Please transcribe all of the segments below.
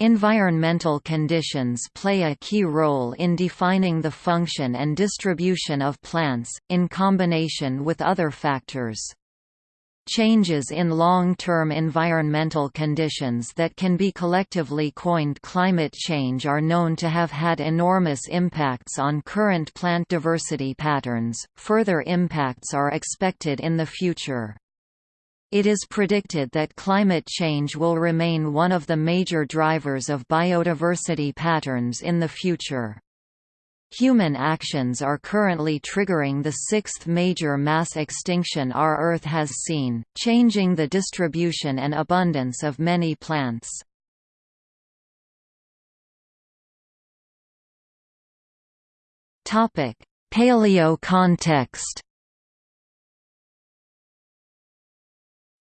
Environmental conditions play a key role in defining the function and distribution of plants, in combination with other factors. Changes in long-term environmental conditions that can be collectively coined climate change are known to have had enormous impacts on current plant diversity patterns. Further impacts are expected in the future. It is predicted that climate change will remain one of the major drivers of biodiversity patterns in the future. Human actions are currently triggering the sixth major mass extinction our Earth has seen, changing the distribution and abundance of many plants. Paleo context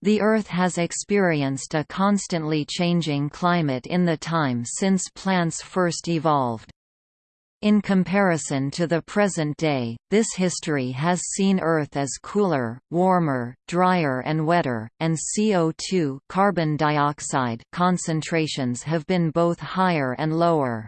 The Earth has experienced a constantly changing climate in the time since plants first evolved. In comparison to the present day, this history has seen Earth as cooler, warmer, drier and wetter, and CO2 carbon dioxide concentrations have been both higher and lower.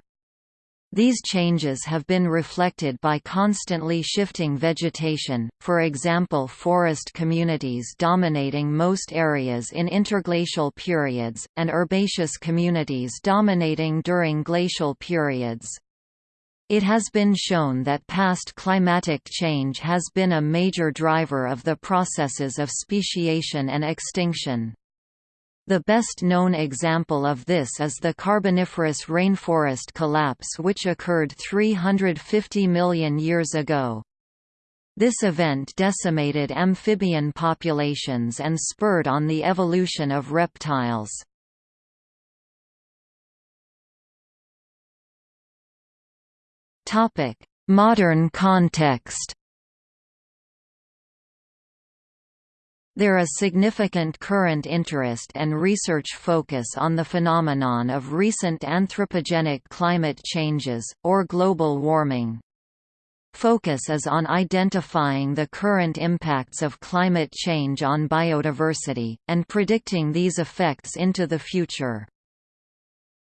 These changes have been reflected by constantly shifting vegetation, for example forest communities dominating most areas in interglacial periods, and herbaceous communities dominating during glacial periods. It has been shown that past climatic change has been a major driver of the processes of speciation and extinction. The best known example of this is the Carboniferous rainforest collapse which occurred 350 million years ago. This event decimated amphibian populations and spurred on the evolution of reptiles. Modern context There is significant current interest and research focus on the phenomenon of recent anthropogenic climate changes, or global warming. Focus is on identifying the current impacts of climate change on biodiversity, and predicting these effects into the future.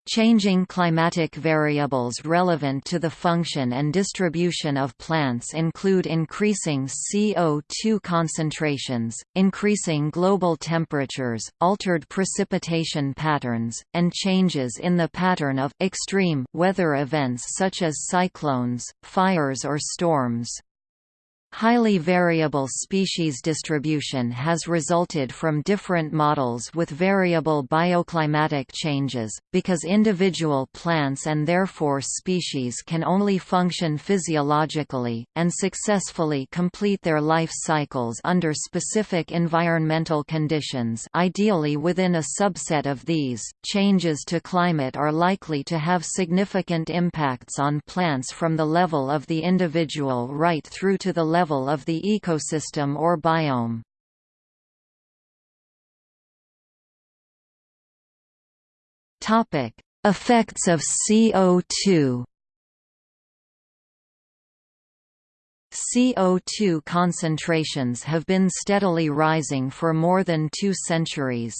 Changing climatic variables relevant to the function and distribution of plants include increasing CO2 concentrations, increasing global temperatures, altered precipitation patterns, and changes in the pattern of extreme weather events such as cyclones, fires or storms. Highly variable species distribution has resulted from different models with variable bioclimatic changes, because individual plants and therefore species can only function physiologically, and successfully complete their life cycles under specific environmental conditions ideally within a subset of these. Changes to climate are likely to have significant impacts on plants from the level of the individual right through to the level level of the ecosystem or biome. Topic: Effects of CO2. CO2 concentrations have been steadily rising for more than two centuries.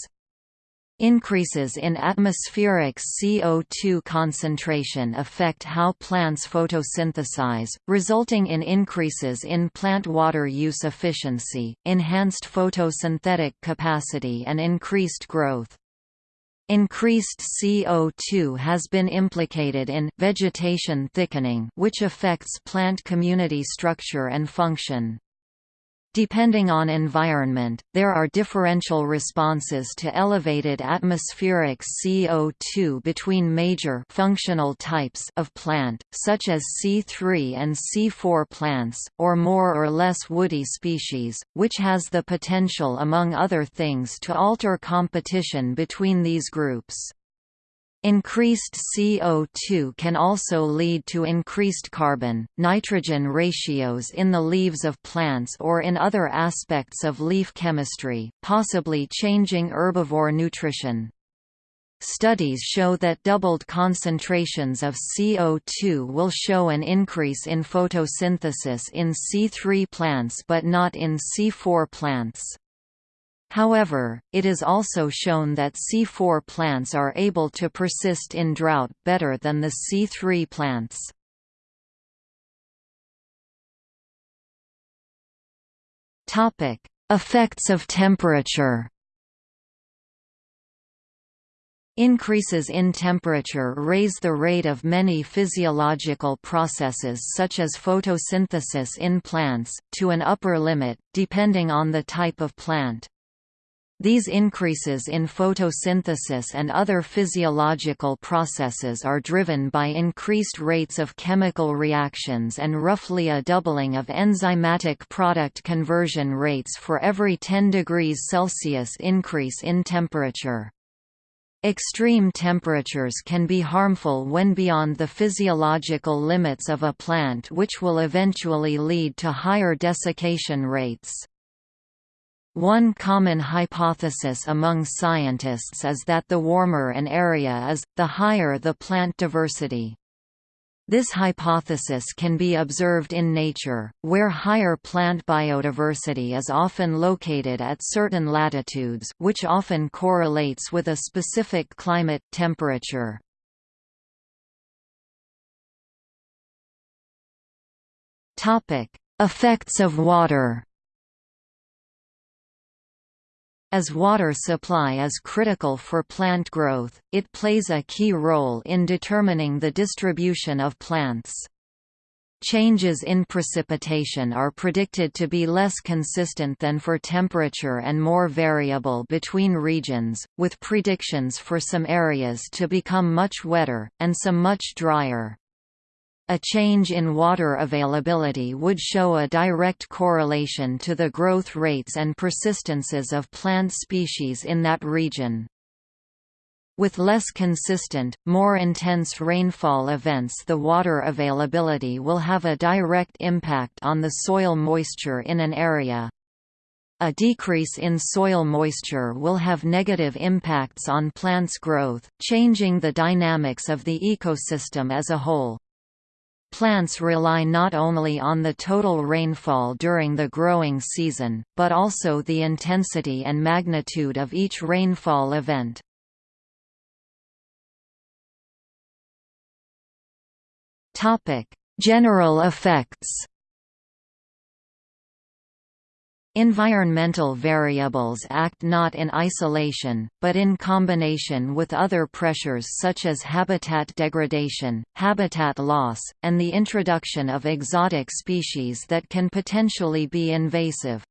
Increases in atmospheric CO2 concentration affect how plants photosynthesize, resulting in increases in plant water use efficiency, enhanced photosynthetic capacity and increased growth. Increased CO2 has been implicated in vegetation thickening which affects plant community structure and function. Depending on environment, there are differential responses to elevated atmospheric CO2 between major functional types of plant, such as C3 and C4 plants, or more or less woody species, which has the potential among other things to alter competition between these groups. Increased CO2 can also lead to increased carbon, nitrogen ratios in the leaves of plants or in other aspects of leaf chemistry, possibly changing herbivore nutrition. Studies show that doubled concentrations of CO2 will show an increase in photosynthesis in C3 plants but not in C4 plants. However, it is also shown that C4 plants are able to persist in drought better than the C3 plants. Topic: Effects of temperature Increases in temperature raise the rate of many physiological processes such as photosynthesis in plants, to an upper limit, depending on the type of plant. These increases in photosynthesis and other physiological processes are driven by increased rates of chemical reactions and roughly a doubling of enzymatic product conversion rates for every 10 degrees Celsius increase in temperature. Extreme temperatures can be harmful when beyond the physiological limits of a plant which will eventually lead to higher desiccation rates. One common hypothesis among scientists is that the warmer an area is, the higher the plant diversity. This hypothesis can be observed in nature, where higher plant biodiversity is often located at certain latitudes which often correlates with a specific climate temperature. Effects of water as water supply is critical for plant growth, it plays a key role in determining the distribution of plants. Changes in precipitation are predicted to be less consistent than for temperature and more variable between regions, with predictions for some areas to become much wetter, and some much drier. A change in water availability would show a direct correlation to the growth rates and persistences of plant species in that region. With less consistent, more intense rainfall events the water availability will have a direct impact on the soil moisture in an area. A decrease in soil moisture will have negative impacts on plants' growth, changing the dynamics of the ecosystem as a whole. Plants rely not only on the total rainfall during the growing season, but also the intensity and magnitude of each rainfall event. General effects Environmental variables act not in isolation, but in combination with other pressures such as habitat degradation, habitat loss, and the introduction of exotic species that can potentially be invasive.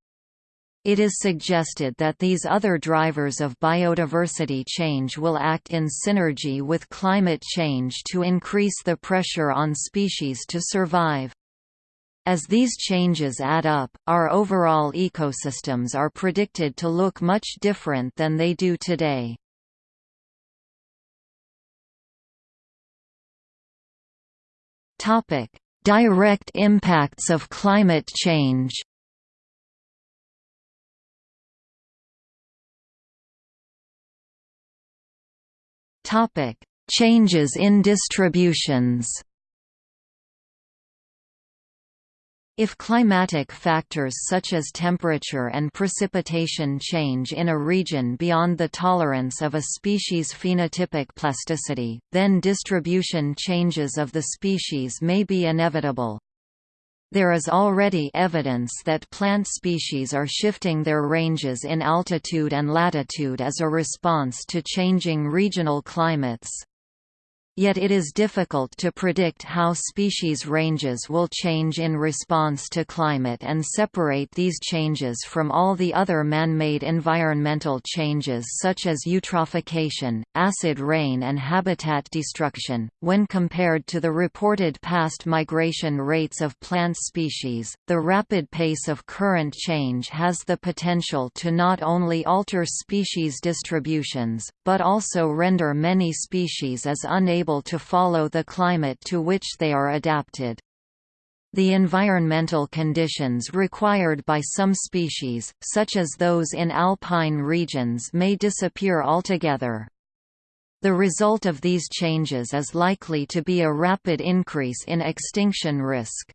It is suggested that these other drivers of biodiversity change will act in synergy with climate change to increase the pressure on species to survive. As these changes add up, our overall ecosystems are predicted to look much different than they do today. Direct impacts of climate change Changes in distributions If climatic factors such as temperature and precipitation change in a region beyond the tolerance of a species' phenotypic plasticity, then distribution changes of the species may be inevitable. There is already evidence that plant species are shifting their ranges in altitude and latitude as a response to changing regional climates. Yet it is difficult to predict how species ranges will change in response to climate and separate these changes from all the other man-made environmental changes such as eutrophication, acid rain and habitat destruction. When compared to the reported past migration rates of plant species, the rapid pace of current change has the potential to not only alter species distributions, but also render many species as unable able to follow the climate to which they are adapted. The environmental conditions required by some species, such as those in alpine regions may disappear altogether. The result of these changes is likely to be a rapid increase in extinction risk.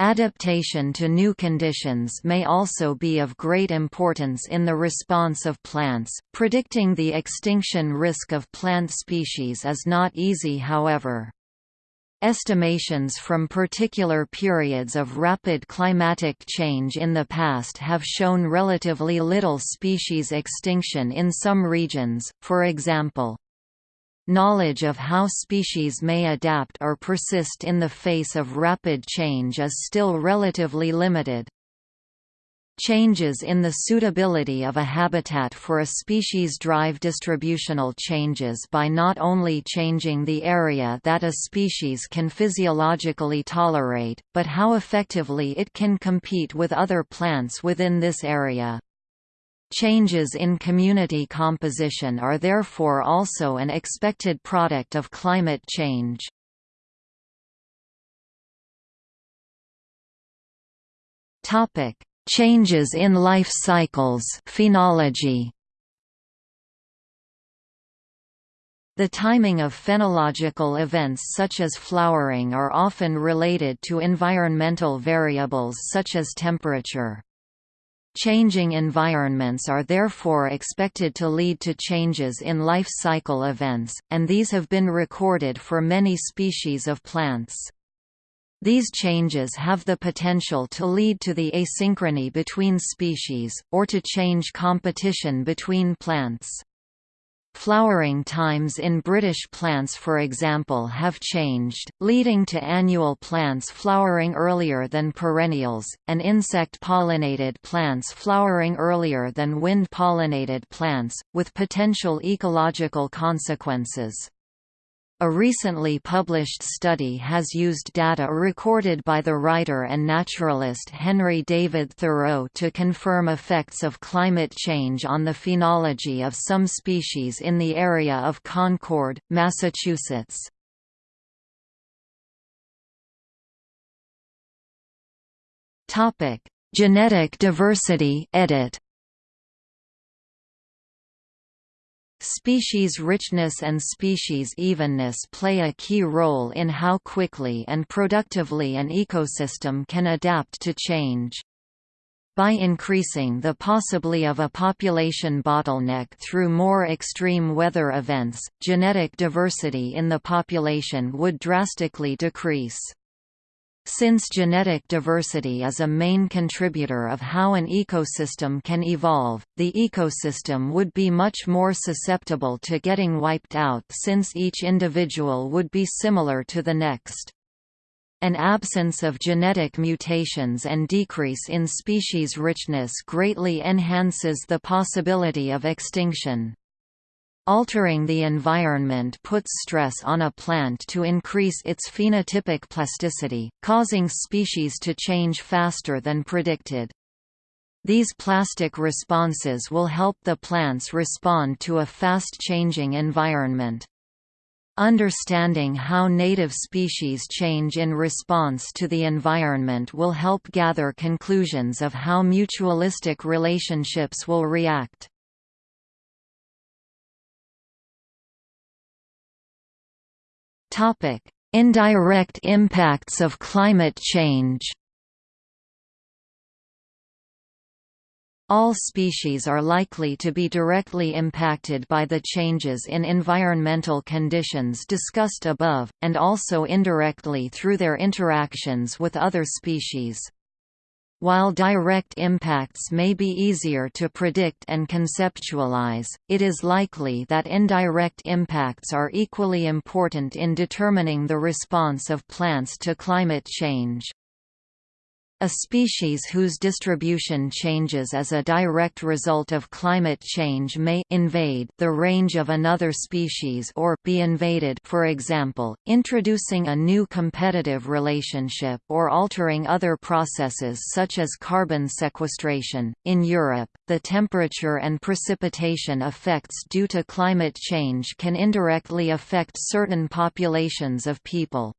Adaptation to new conditions may also be of great importance in the response of plants. Predicting the extinction risk of plant species is not easy, however. Estimations from particular periods of rapid climatic change in the past have shown relatively little species extinction in some regions, for example, Knowledge of how species may adapt or persist in the face of rapid change is still relatively limited. Changes in the suitability of a habitat for a species drive distributional changes by not only changing the area that a species can physiologically tolerate, but how effectively it can compete with other plants within this area. Changes in community composition are therefore also an expected product of climate change. Topic: Changes in life cycles, phenology. The timing of phenological events such as flowering are often related to environmental variables such as temperature. Changing environments are therefore expected to lead to changes in life cycle events, and these have been recorded for many species of plants. These changes have the potential to lead to the asynchrony between species, or to change competition between plants. Flowering times in British plants for example have changed, leading to annual plants flowering earlier than perennials, and insect-pollinated plants flowering earlier than wind-pollinated plants, with potential ecological consequences. A recently published study has used data recorded by the writer and naturalist Henry David Thoreau to confirm effects of climate change on the phenology of some species in the area of Concord, Massachusetts. Genetic diversity edit. Species richness and species evenness play a key role in how quickly and productively an ecosystem can adapt to change. By increasing the possibility of a population bottleneck through more extreme weather events, genetic diversity in the population would drastically decrease. Since genetic diversity is a main contributor of how an ecosystem can evolve, the ecosystem would be much more susceptible to getting wiped out since each individual would be similar to the next. An absence of genetic mutations and decrease in species richness greatly enhances the possibility of extinction. Altering the environment puts stress on a plant to increase its phenotypic plasticity, causing species to change faster than predicted. These plastic responses will help the plants respond to a fast-changing environment. Understanding how native species change in response to the environment will help gather conclusions of how mutualistic relationships will react. Topic: Indirect impacts of climate change. All species are likely to be directly impacted by the changes in environmental conditions discussed above, and also indirectly through their interactions with other species. While direct impacts may be easier to predict and conceptualize, it is likely that indirect impacts are equally important in determining the response of plants to climate change. A species whose distribution changes as a direct result of climate change may invade the range of another species or be invaded for example, introducing a new competitive relationship or altering other processes such as carbon sequestration. In Europe, the temperature and precipitation effects due to climate change can indirectly affect certain populations of people.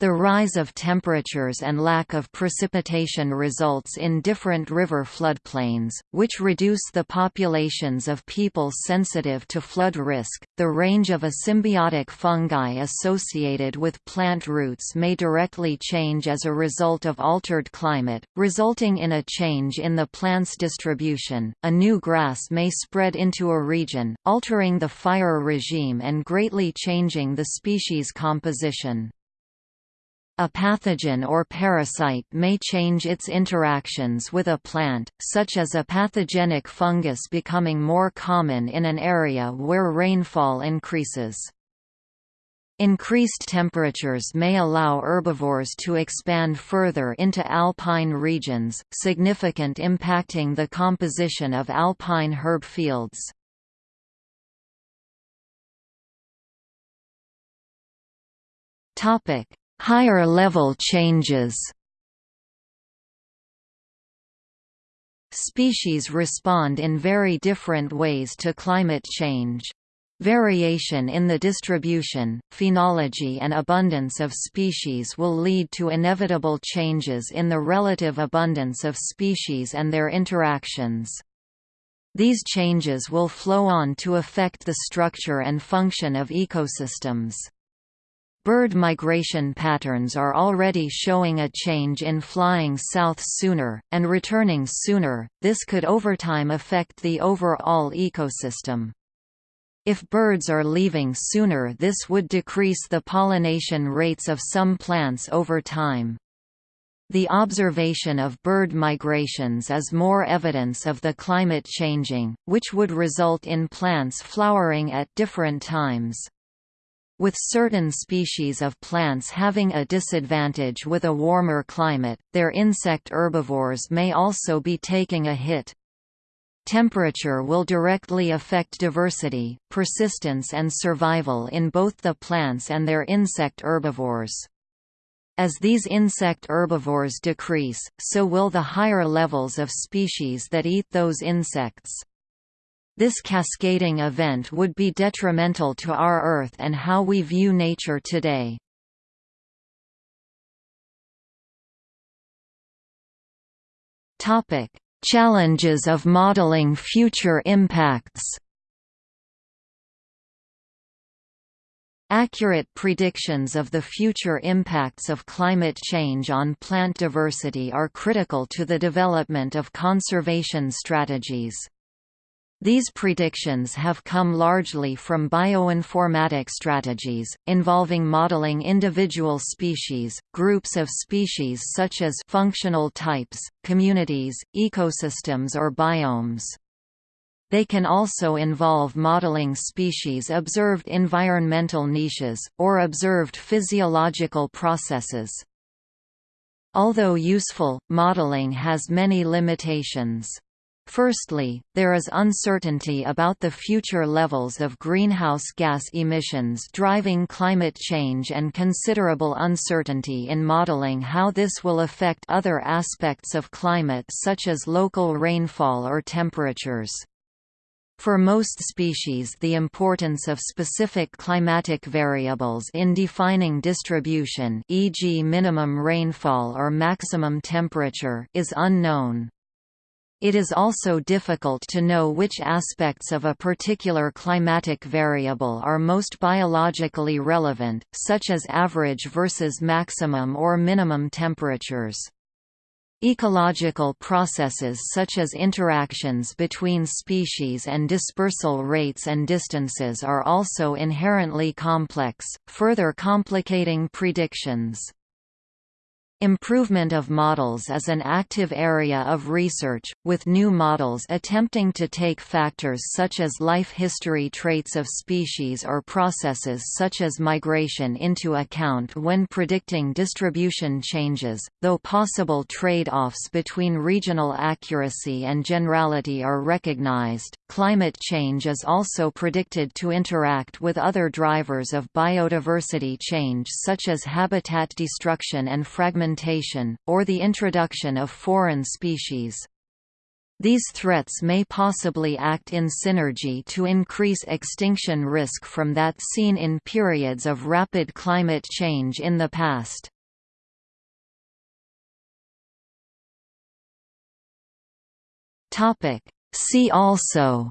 The rise of temperatures and lack of precipitation results in different river floodplains, which reduce the populations of people sensitive to flood risk. The range of a symbiotic fungi associated with plant roots may directly change as a result of altered climate, resulting in a change in the plant's distribution. A new grass may spread into a region, altering the fire regime and greatly changing the species composition. A pathogen or parasite may change its interactions with a plant, such as a pathogenic fungus becoming more common in an area where rainfall increases. Increased temperatures may allow herbivores to expand further into alpine regions, significant impacting the composition of alpine herb fields. Topic: Higher level changes Species respond in very different ways to climate change. Variation in the distribution, phenology and abundance of species will lead to inevitable changes in the relative abundance of species and their interactions. These changes will flow on to affect the structure and function of ecosystems. Bird migration patterns are already showing a change in flying south sooner, and returning sooner, this could over time affect the overall ecosystem. If birds are leaving sooner this would decrease the pollination rates of some plants over time. The observation of bird migrations is more evidence of the climate changing, which would result in plants flowering at different times. With certain species of plants having a disadvantage with a warmer climate, their insect herbivores may also be taking a hit. Temperature will directly affect diversity, persistence and survival in both the plants and their insect herbivores. As these insect herbivores decrease, so will the higher levels of species that eat those insects. This cascading event would be detrimental to our Earth and how we view nature today. Challenges of modeling future impacts Accurate predictions of the future impacts of climate change on plant diversity are critical to the development of conservation strategies. These predictions have come largely from bioinformatic strategies, involving modeling individual species, groups of species such as functional types, communities, ecosystems or biomes. They can also involve modeling species observed environmental niches, or observed physiological processes. Although useful, modeling has many limitations. Firstly, there is uncertainty about the future levels of greenhouse gas emissions driving climate change and considerable uncertainty in modeling how this will affect other aspects of climate such as local rainfall or temperatures. For most species the importance of specific climatic variables in defining distribution e.g. minimum rainfall or maximum temperature is unknown. It is also difficult to know which aspects of a particular climatic variable are most biologically relevant, such as average versus maximum or minimum temperatures. Ecological processes such as interactions between species and dispersal rates and distances are also inherently complex, further complicating predictions. Improvement of models is an active area of research, with new models attempting to take factors such as life history traits of species or processes such as migration into account when predicting distribution changes, though possible trade-offs between regional accuracy and generality are recognized. Climate change is also predicted to interact with other drivers of biodiversity change such as habitat destruction and fragmentation or the introduction of foreign species. These threats may possibly act in synergy to increase extinction risk from that seen in periods of rapid climate change in the past. See also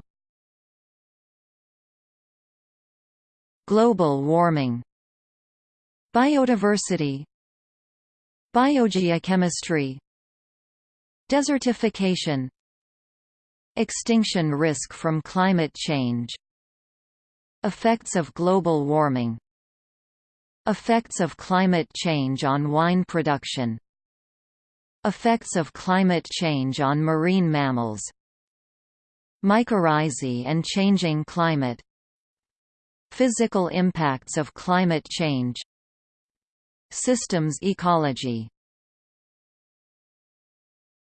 Global warming Biodiversity Biogeochemistry Desertification Extinction risk from climate change Effects of global warming Effects of climate change on wine production Effects of climate change on marine mammals Mycorrhizae and changing climate Physical impacts of climate change Systems ecology